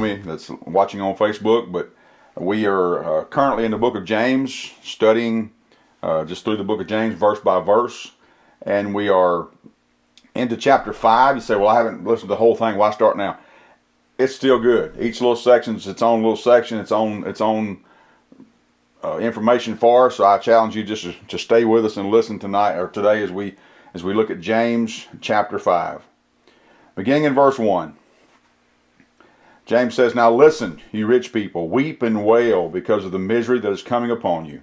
me that's watching on Facebook, but we are uh, currently in the book of James, studying uh, just through the book of James, verse by verse. And we are into chapter 5. You say, well, I haven't listened to the whole thing. Why start now? It's still good. Each little section is its own little section, its own, its own uh, information for us. So I challenge you just to, to stay with us and listen tonight or today as we as we look at James chapter 5. Beginning in verse 1. James says, Now listen, you rich people, weep and wail because of the misery that is coming upon you.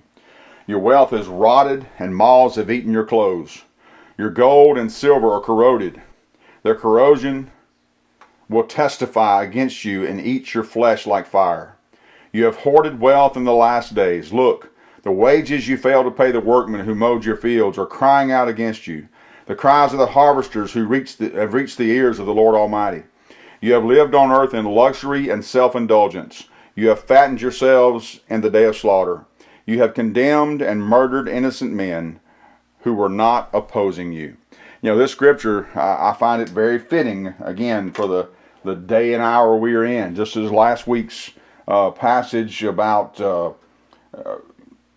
Your wealth is rotted, and moths have eaten your clothes. Your gold and silver are corroded. Their corrosion will testify against you and eat your flesh like fire. You have hoarded wealth in the last days. Look, the wages you fail to pay the workmen who mowed your fields are crying out against you. The cries of the harvesters who reach the, have reached the ears of the Lord Almighty. You have lived on earth in luxury and self-indulgence. You have fattened yourselves in the day of slaughter. You have condemned and murdered innocent men who were not opposing you. You know, this scripture, I, I find it very fitting, again, for the, the day and hour we are in. Just as last week's uh, passage about uh, uh,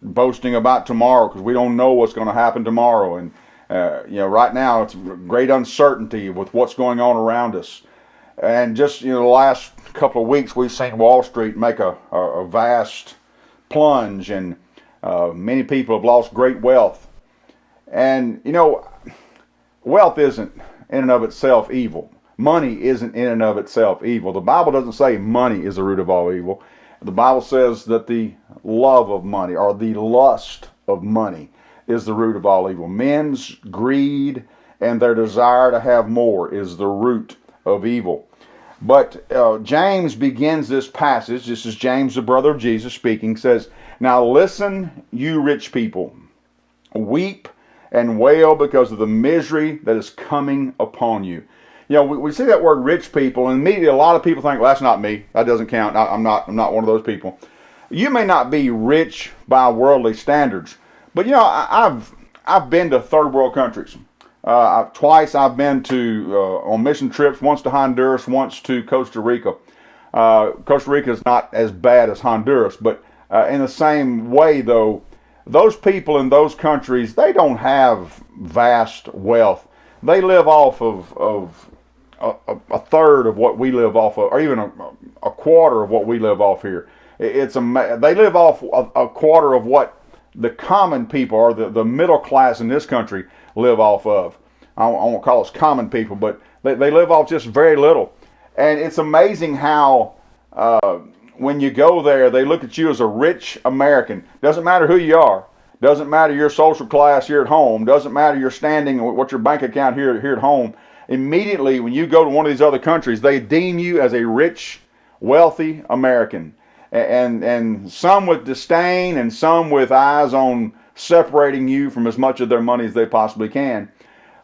boasting about tomorrow, because we don't know what's going to happen tomorrow. And, uh, you know, right now it's great uncertainty with what's going on around us. And just you know, the last couple of weeks, we've seen Wall Street make a, a, a vast plunge, and uh, many people have lost great wealth. And you know, wealth isn't in and of itself evil. Money isn't in and of itself evil. The Bible doesn't say money is the root of all evil. The Bible says that the love of money or the lust of money is the root of all evil. Men's greed and their desire to have more is the root of evil. But uh, James begins this passage. This is James, the brother of Jesus, speaking. Says, "Now listen, you rich people, weep and wail because of the misery that is coming upon you." You know, we, we see that word "rich people," and immediately a lot of people think, "Well, that's not me. That doesn't count. I, I'm not. I'm not one of those people." You may not be rich by worldly standards, but you know, I, I've I've been to third world countries. Uh, twice I've been to uh, on mission trips. Once to Honduras, once to Costa Rica. Uh, Costa Rica is not as bad as Honduras, but in the same way, though, those people in those countries they don't have vast wealth. They live off of of a, a third of what we live off of, or even a, a quarter of what we live off here. It's a they live off a, a quarter of what the common people or the, the middle class in this country live off of. I, won't call us common people, but they, they live off just very little. And it's amazing how uh, when you go there, they look at you as a rich American. Doesn't matter who you are. Doesn't matter your social class here at home. Doesn't matter your standing, what your bank account here, here at home. Immediately, when you go to one of these other countries, they deem you as a rich, wealthy American. And, and some with disdain and some with eyes on separating you from as much of their money as they possibly can.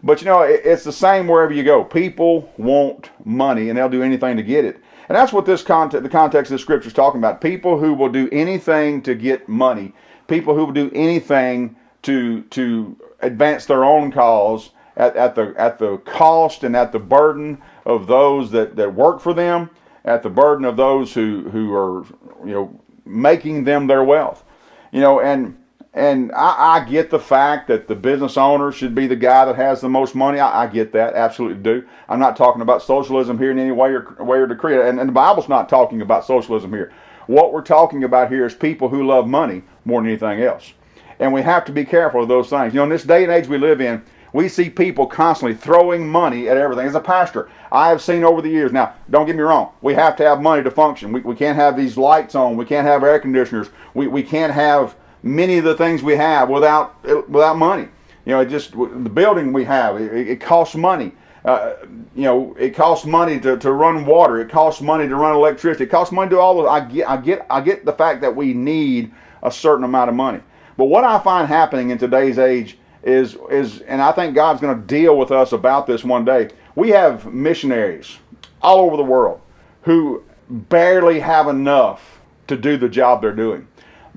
But you know, it's the same wherever you go. People want money and they'll do anything to get it. And that's what this context, the context of the scripture is talking about. People who will do anything to get money. People who will do anything to to advance their own cause at, at the at the cost and at the burden of those that, that work for them, at the burden of those who, who are you know making them their wealth. You know, and and I, I, get the fact that the business owner should be the guy that has the most money. I, I, get that, absolutely do. I'm not talking about socialism here in any way or way or decree, and, and the Bible's not talking about socialism here. What we're talking about here is people who love money more than anything else, and we have to be careful of those things. You know, in this day and age we live in, we see people constantly throwing money at everything. As a pastor, I have seen over the years. Now, don't get me wrong. We have to have money to function. We, we can't have these lights on. We can't have air conditioners. We, we can't have many of the things we have without without money. You know, just the building we have it, it costs money. Uh, you know, it costs money to, to run water. It costs money to run electricity. It costs money to do all of. I get I get I get the fact that we need a certain amount of money. But what I find happening in today's age is is and I think God's going to deal with us about this one day. We have missionaries all over the world who barely have enough to do the job they're doing.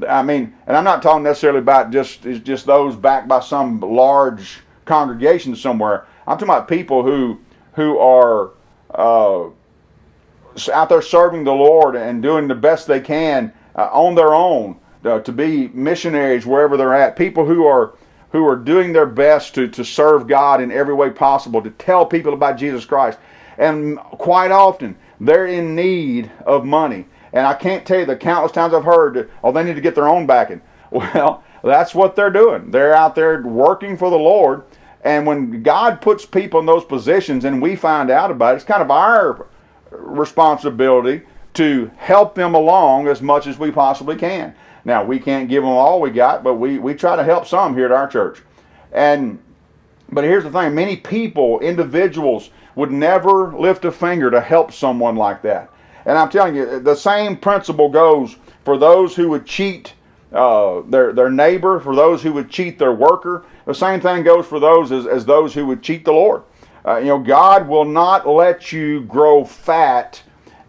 I mean, and I'm not talking necessarily about just just those backed by some large congregation somewhere. I'm talking about people who who are uh, out there serving the Lord and doing the best they can uh, on their own uh, to be missionaries wherever they're at. People who are who are doing their best to, to serve God in every way possible, to tell people about Jesus Christ. And quite often, they're in need of money. And I can't tell you the countless times I've heard, oh, they need to get their own backing. Well, that's what they're doing. They're out there working for the Lord. And when God puts people in those positions and we find out about it, it's kind of our responsibility to help them along as much as we possibly can. Now, we can't give them all we got, but we, we try to help some here at our church. And but here's the thing, many people, individuals would never lift a finger to help someone like that. And I'm telling you, the same principle goes for those who would cheat uh, their, their neighbor, for those who would cheat their worker. The same thing goes for those as, as those who would cheat the Lord. Uh, you know, God will not let you grow fat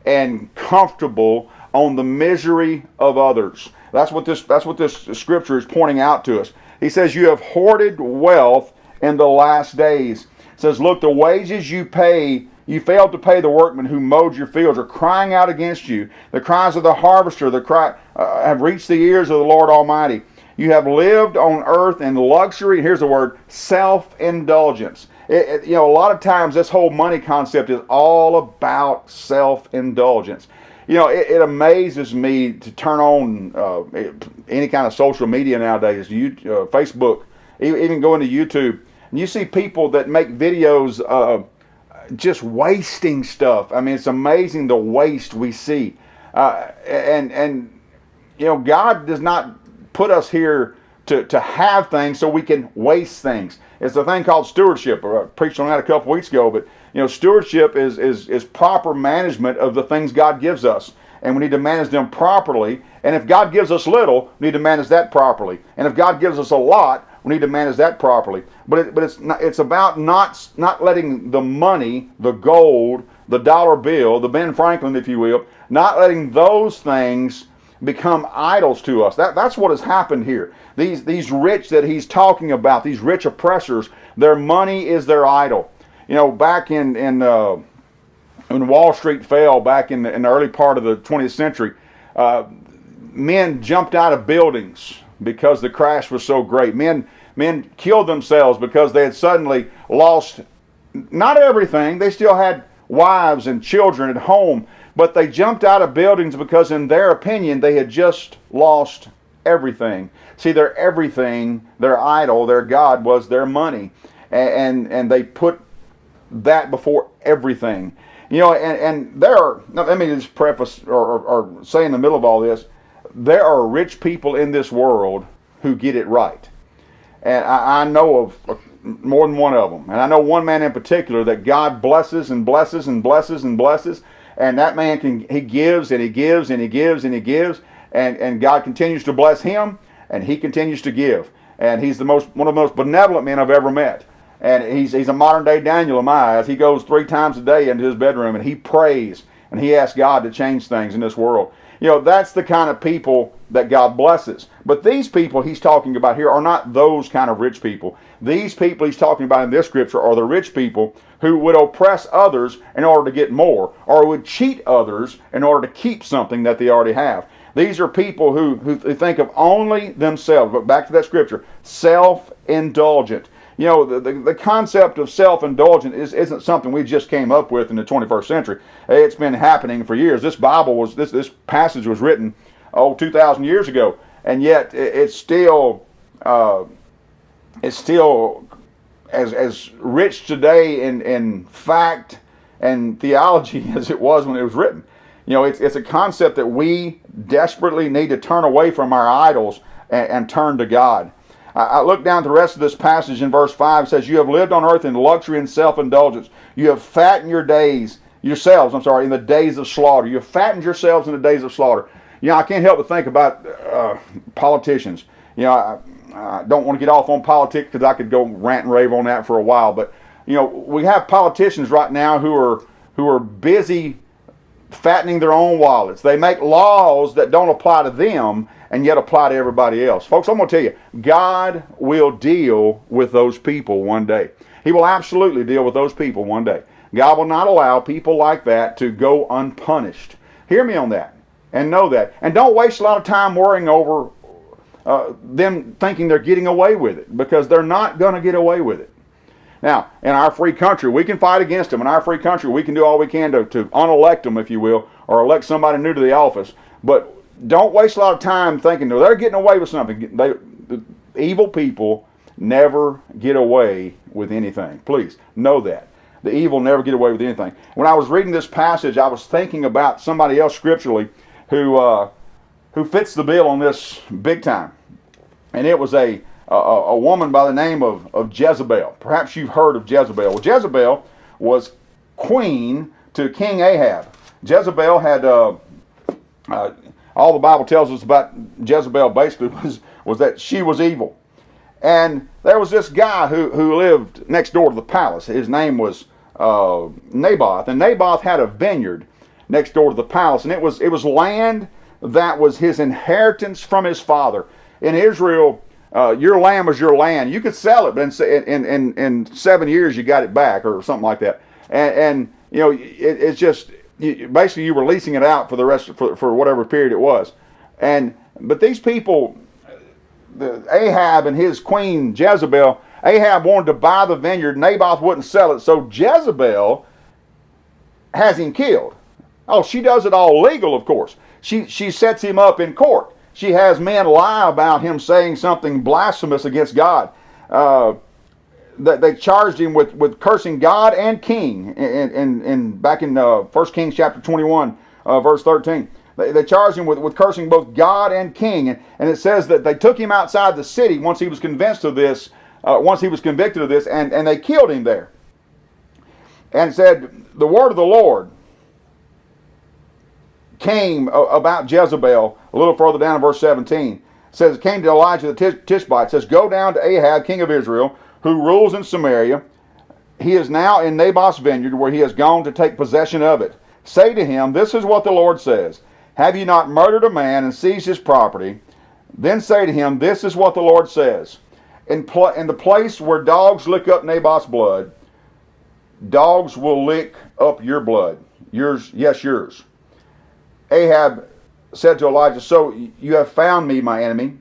and comfortable on the misery of others. That's what this that's what this scripture is pointing out to us. He says, "You have hoarded wealth in the last days." It says, "Look, the wages you pay you failed to pay the workmen who mowed your fields are crying out against you. The cries of the harvester the cry, uh, have reached the ears of the Lord Almighty. You have lived on earth in luxury. Here's the word self indulgence. you know, a lot of times this whole money concept is all about self indulgence. You know, it, it, amazes me to turn on uh, any kind of social media nowadays, you, uh, Facebook, even going to YouTube, and you see people that make videos. Uh, just wasting stuff. I mean, it's amazing the waste we see. Uh, and and you know, God does not put us here to, to have things so we can waste things. It's a thing called stewardship. I preached on that a couple weeks ago, but you know, stewardship is, is, is proper management of the things God gives us. And we need to manage them properly. And if God gives us little, we need to manage that properly. And if God gives us a lot, we need to manage that properly. But it, but it's not, it's about not not letting the money, the gold, the dollar bill, the Ben Franklin, if you will, not letting those things become idols to us. That that's what has happened here. These these rich that he's talking about, these rich oppressors, their money is their idol. You know, back in in uh, when Wall Street fell back in the, in the early part of the 20th century, uh, men jumped out of buildings because the crash was so great. Men men killed themselves because they had suddenly lost not everything. They still had wives and children at home, but they jumped out of buildings because in their opinion they had just lost everything. See, their everything, their idol, their God was their money. And, and, and they put that before everything. You know, and, and there are, let me just preface or, or, or say in the middle of all this, there are rich people in this world who get it right. And I, I know of uh, more than one of them. And I know one man in particular that God blesses and blesses and blesses and blesses. And that man can, he gives and he gives and he gives and he gives. And, and God continues to bless him and he continues to give. And he's the most, one of the most benevolent men I've ever met. And he's, he's a modern day Daniel in my eyes. He goes three times a day into his bedroom and he prays and he asks God to change things in this world. You know, that's the kind of people that God blesses. But these people he's talking about here are not those kind of rich people. These people he's talking about in this scripture are the rich people who would oppress others in order to get more, or would cheat others in order to keep something that they already have. These are people who, who think of only themselves. But back to that scripture self indulgent you know, the, the, the concept of self-indulgence is, isn't something we just came up with in the 21st century. It's been happening for years. This Bible was, this, this passage was written, oh, 2,000 years ago. And yet it, it's still, uh, it's still as, as rich today in, in fact and theology as it was when it was written. You know, it's, it's a concept that we desperately need to turn away from our idols and, and turn to God. I look down at the rest of this passage in verse 5. It says, You have lived on earth in luxury and self indulgence. You have fattened your days, yourselves, I'm sorry, in the days of slaughter. You have fattened yourselves in the days of slaughter. You know, I can't help but think about uh, politicians. You know, I, I don't want to get off on politics because I could go rant and rave on that for a while. But, you know, we have politicians right now who are who are busy fattening their own wallets. They make laws that don't apply to them and yet apply to everybody else. Folks, I'm going to tell you, God will deal with those people one day. He will absolutely deal with those people one day. God will not allow people like that to go unpunished. Hear me on that and know that. And don't waste a lot of time worrying over uh, them thinking they're getting away with it because they're not going to get away with it. Now, in our free country, we can fight against them. In our free country, we can do all we can to, to unelect them, if you will, or elect somebody new to the office. But don't waste a lot of time thinking no, they're getting away with something. They, the evil people never get away with anything. Please know that. The evil never get away with anything. When I was reading this passage, I was thinking about somebody else scripturally who uh, who fits the bill on this big time, and it was a a, a woman by the name of, of Jezebel. Perhaps you've heard of Jezebel. Well, Jezebel was queen to King Ahab. Jezebel had uh, uh, all the Bible tells us about Jezebel basically was was that she was evil, and there was this guy who who lived next door to the palace. His name was uh, Naboth, and Naboth had a vineyard next door to the palace, and it was it was land that was his inheritance from his father. In Israel, uh, your land was your land. You could sell it, but in, in, in, in, seven years you got it back or something like that. And, and you know, it, it's just you, basically you were leasing it out for the rest of, for, for whatever period it was. And but these people, the Ahab and his queen Jezebel, Ahab wanted to buy the vineyard. Naboth wouldn't sell it, so Jezebel has him killed. Oh, she does it all legal, of course. She she sets him up in court. She has men lie about him saying something blasphemous against God. Uh, that they charged him with, with cursing God and King. In, in, in back in uh, 1 Kings chapter 21, uh, verse 13. They, they charged him with, with cursing both God and King. And, and it says that they took him outside the city once he was convinced of this, uh, once he was convicted of this, and, and they killed him there. And said, The word of the Lord came about Jezebel a little further down in verse 17. It says, It came to Elijah the Tishbite. It says, Go down to Ahab, king of Israel, who rules in Samaria. He is now in Naboth's vineyard, where he has gone to take possession of it. Say to him, This is what the Lord says Have you not murdered a man and seized his property? Then say to him, This is what the Lord says. In, pl- in the place where dogs lick up Naboth's blood, dogs will lick up your blood. Yours, yes, yours. Ahab said to Elijah, So you have found me, my enemy.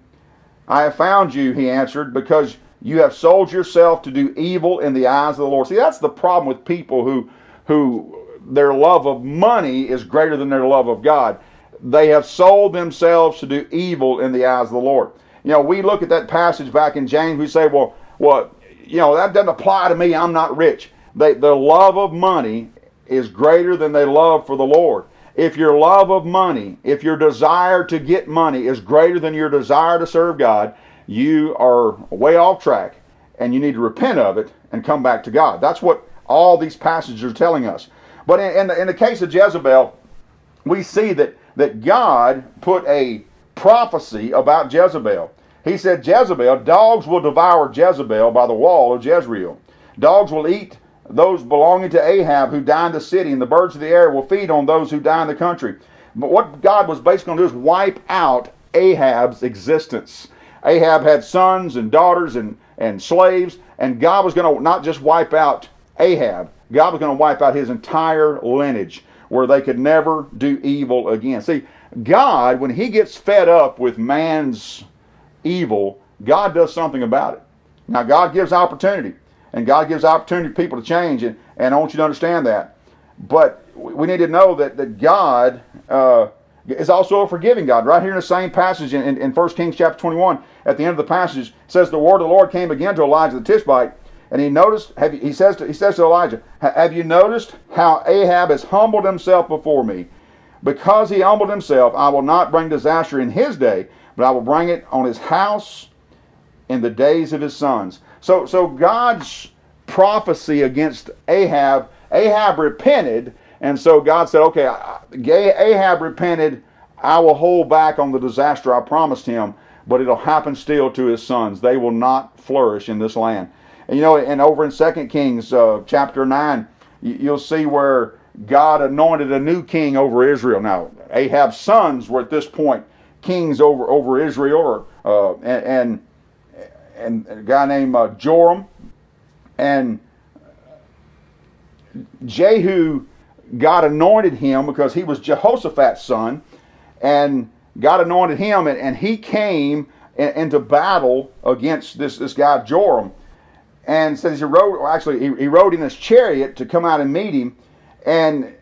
I have found you, he answered, because you have sold yourself to do evil in the eyes of the Lord. See, that's the problem with people who, who their love of money is greater than their love of God. They have sold themselves to do evil in the eyes of the Lord. You know, we look at that passage back in James, we say, well, well, you know, that doesn't apply to me. I'm not rich. They, the love of money is greater than their love for the Lord. If your love of money, if your desire to get money is greater than your desire to serve God, you are way off track and you need to repent of it and come back to God. That's what all these passages are telling us. But in, in, the, in the case of Jezebel, we see that, that God put a prophecy about Jezebel. He said, Jezebel, dogs will devour Jezebel by the wall of Jezreel. Dogs will eat those belonging to Ahab who die in the city, and the birds of the air will feed on those who die in the country. But what God was basically going to do is wipe out Ahab's existence. Ahab had sons and daughters and, and slaves, and God was going to not just wipe out Ahab, God was going to wipe out his entire lineage where they could never do evil again. See, God, when he gets fed up with man's evil, God does something about it. Now, God gives opportunity. And God gives opportunity for people to change, and, and I want you to understand that. But we need to know that, that God uh, is also a forgiving God. Right here in the same passage in, in, in 1 Kings chapter 21, at the end of the passage, says, The word of the Lord came again to Elijah the Tishbite, and he noticed, you, he, says to, he says to Elijah, Have you noticed how Ahab has humbled himself before me? Because he humbled himself, I will not bring disaster in his day, but I will bring it on his house in the days of his sons. So, so God's prophecy against Ahab, Ahab repented, and so God said, okay, Ahab repented, I will hold back on the disaster I promised him, but it'll happen still to his sons. They will not flourish in this land. And you know, and over in 2 Kings uh, chapter 9, you'll see where God anointed a new king over Israel. Now, Ahab's sons were at this point kings over, over Israel, or, uh, and, and and a guy named uh, Joram, and Jehu, God anointed him because he was Jehoshaphat's son, and God anointed him, and, and he came into battle against this, this guy Joram. And says he rode, well, actually, he, he rode in his chariot to come out and meet him. And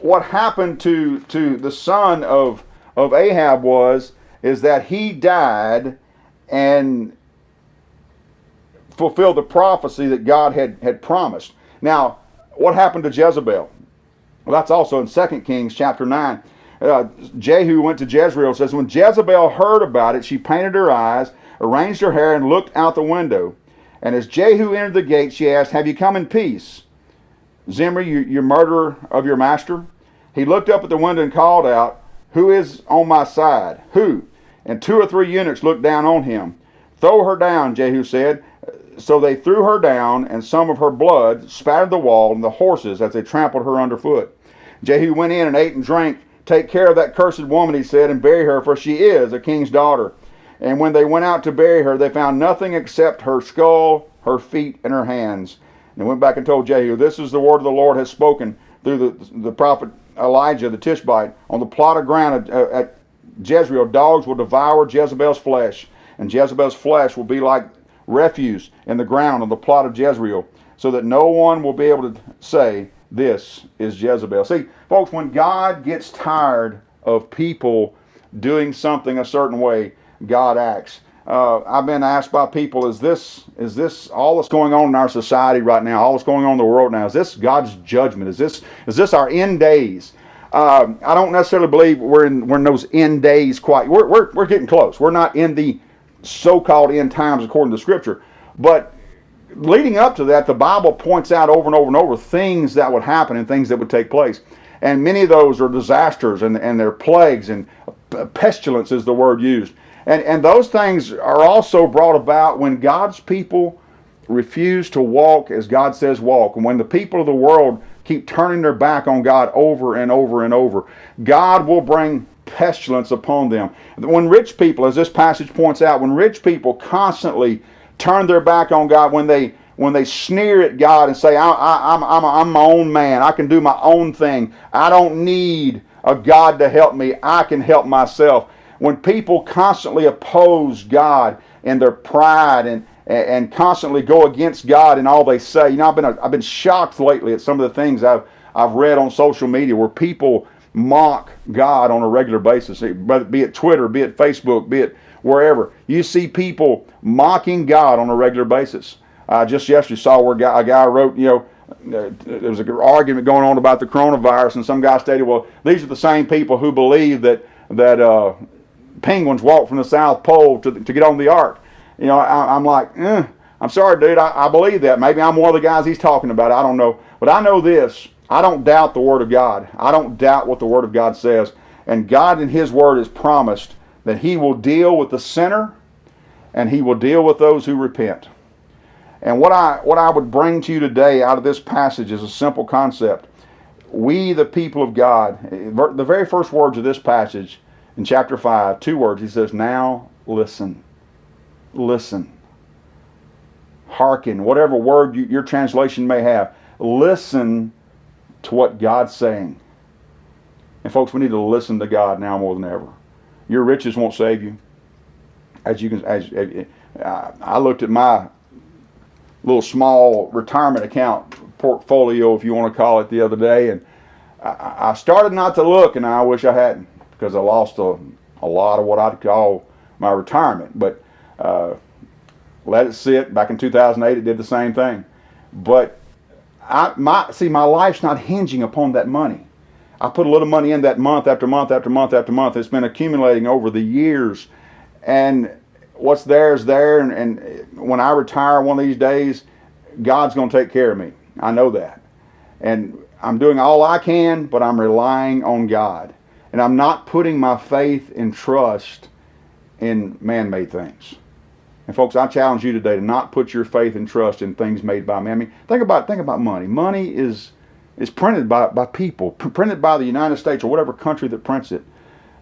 what happened to, to the son of, of Ahab was, is that he died and fulfilled the prophecy that God had, had promised. Now, what happened to Jezebel? Well, that's also in 2 Kings chapter 9. Uh, Jehu went to Jezreel. says, When Jezebel heard about it, she painted her eyes, arranged her hair, and looked out the window. And as Jehu entered the gate, she asked, Have you come in peace? Zimri, you, you murderer of your master? He looked up at the window and called out, Who is on my side? Who? And two or three eunuchs looked down on him. Throw her down, Jehu said. So they threw her down, and some of her blood spattered the wall and the horses as they trampled her underfoot. Jehu went in and ate and drank. Take care of that cursed woman, he said, and bury her, for she is a king's daughter. And when they went out to bury her, they found nothing except her skull, her feet, and her hands. And they went back and told Jehu, This is the word of the Lord has spoken through the, the prophet Elijah the Tishbite. On the plot of ground at, at Jezreel, dogs will devour Jezebel's flesh, and Jezebel's flesh will be like refuse in the ground on the plot of Jezreel, so that no one will be able to say, This is Jezebel. See, folks, when God gets tired of people doing something a certain way, God acts. Uh, I've been asked by people, is this is this all that's going on in our society right now, all that's going on in the world now? Is this God's judgment? Is this is this our end days? Uh, I don't necessarily believe we're in we're in those end days quite. We're we're, we're getting close. We're not in the so-called end times according to Scripture, but leading up to that, the Bible points out over and over and over things that would happen and things that would take place. And many of those are disasters and, and they're plagues and pestilence is the word used. And, and those things are also brought about when God's people refuse to walk as God says walk. And when the people of the world keep turning their back on God over and over and over, God will bring pestilence upon them. When rich people, as this passage points out, when rich people constantly turn their back on God, when they when they sneer at God and say, I, I, I'm, I'm, I'm my own man, I can do my own thing, I don't need a God to help me, I can help myself when people constantly oppose God and their pride and, and constantly go against God and all they say. You know, I've been, I've been shocked lately at some of the things I've, I've read on social media where people mock God on a regular basis, be it Twitter, be it Facebook, be it wherever. You see people mocking God on a regular basis. I just yesterday saw where a guy, wrote, you know, there was an argument going on about the coronavirus, and some guy stated, well, these are the same people who believe that that uh, penguins walk from the South Pole to, to get on the ark. You know, I, am like, eh, I'm sorry, dude. I, I believe that. Maybe I'm one of the guys he's talking about. I don't know. But I know this. I don't doubt the Word of God. I don't doubt what the Word of God says. And God in His Word has promised that He will deal with the sinner and He will deal with those who repent. And what I, what I would bring to you today out of this passage is a simple concept. We, the people of God, the very first words of this passage in chapter 5, two words. He says, Now listen. Listen. Hearken, whatever word you, your translation may have. Listen to what God's saying. And folks, we need to listen to God now more than ever. Your riches won't save you. As you can, as, as I looked at my little small retirement account portfolio, if you want to call it, the other day, and I, I started not to look, and I wish I hadn't because I lost a, a lot of what I'd call my retirement. But uh, let it sit. Back in 2008, it did the same thing. But I, my, see, my life's not hinging upon that money. I put a little money in that month after month after month after month. It's been accumulating over the years. And what's there is there. And, and when I retire one of these days, God's going to take care of me. I know that. And I'm doing all I can, but I'm relying on God. And I'm not putting my faith and trust in man-made things. And folks, I challenge you today to not put your faith and trust in things made by man. I mean, think about think about money. Money is is printed by, by people, printed by the United States or whatever country that prints it.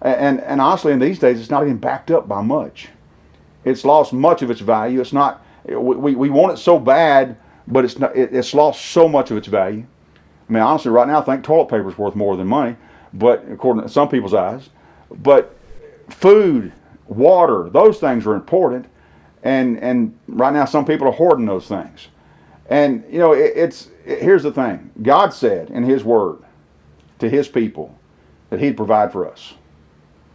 And, and honestly, in these days, it's not even backed up by much. It's lost much of its value. It's not, we, we want it so bad, but it's, not, it's lost so much of its value. I mean, honestly, right now, I think toilet paper is worth more than money, but according to some people's eyes. But food, water, those things are important. And, and right now, some people are hoarding those things. And, you know, it, it's, it, here's the thing God said in His Word to His people that He'd provide for us,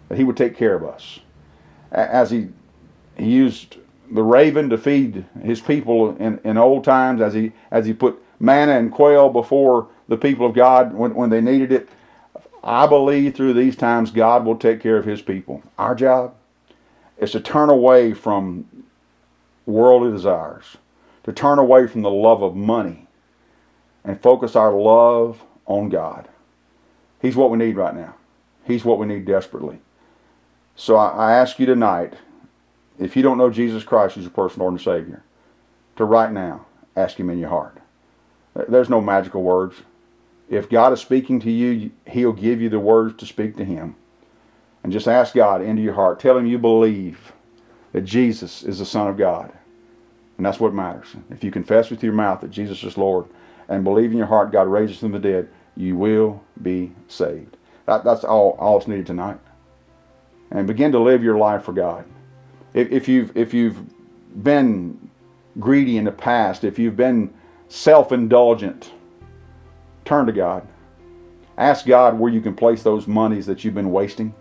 that He would take care of us. As He, he used the raven to feed His people in, in old times, as He, as he put manna and quail before the people of God when, when they needed it. I believe through these times God will take care of His people. Our job is to turn away from worldly desires, to turn away from the love of money, and focus our love on God. He's what we need right now. He's what we need desperately. So I, I ask you tonight, if you don't know Jesus Christ as your personal Lord and Savior, to right now ask Him in your heart. There's no magical words. If God is speaking to you, He'll give you the words to speak to Him. And just ask God into your heart. Tell Him you believe that Jesus is the Son of God. And that's what matters. If you confess with your mouth that Jesus is Lord and believe in your heart God raises from the dead, you will be saved. That, that's all, all it's needed tonight. And begin to live your life for God. If, if, you've, if you've been greedy in the past, if you've been self-indulgent, turn to God. Ask God where you can place those monies that you've been wasting.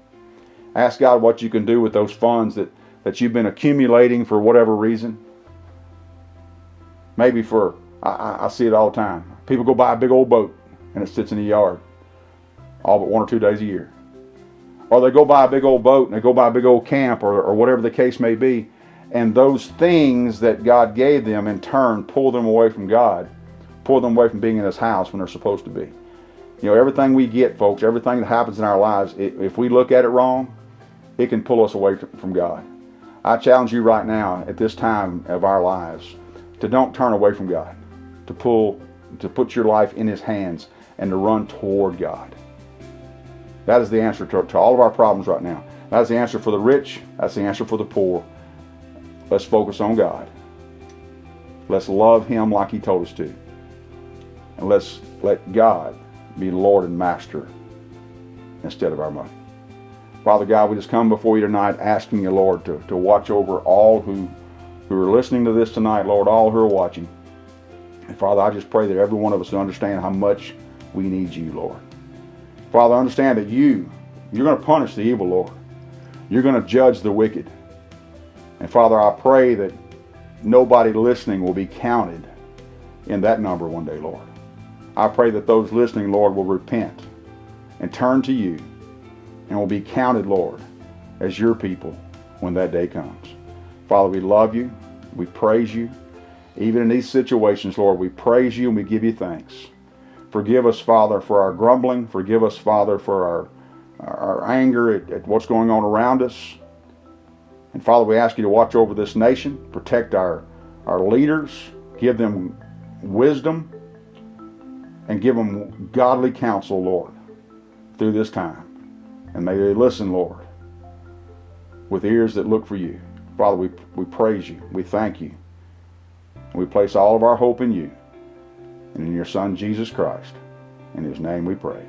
Ask God what you can do with those funds that, that you've been accumulating for whatever reason. Maybe for, I, I see it all the time. People go buy a big old boat and it sits in the yard all but one or two days a year. Or they go buy a big old boat and they go buy a big old camp or, or whatever the case may be and those things that God gave them in turn pull them away from God, pull them away from being in His house when they're supposed to be. You know, everything we get, folks, everything that happens in our lives, if we look at it wrong, it can pull us away from God. I challenge you right now at this time of our lives to don't turn away from God, to pull, to put your life in His hands and to run toward God. That is the answer to, to all of our problems right now. That is the answer for the rich. That's the answer for the poor. Let's focus on God. Let's love Him like He told us to. And let's let God be Lord and Master instead of our money. Father God, we just come before you tonight asking you, Lord, to, to watch over all who, who are listening to this tonight, Lord, all who are watching. And Father, I just pray that every one of us understand how much we need you, Lord. Father, understand that you, you're going to punish the evil, Lord. You're going to judge the wicked. And Father, I pray that nobody listening will be counted in that number one day, Lord. I pray that those listening, Lord, will repent and turn to you and will be counted, Lord, as your people when that day comes. Father, we love you. We praise you. Even in these situations, Lord, we praise you and we give you thanks. Forgive us, Father, for our grumbling. Forgive us, Father, for our, our anger at, at what's going on around us. And Father, we ask you to watch over this nation, protect our, our leaders, give them wisdom, and give them godly counsel, Lord, through this time. And may they listen, Lord, with ears that look for you. Father, we, we praise you. We thank you. We place all of our hope in you and in your Son, Jesus Christ. In his name we pray.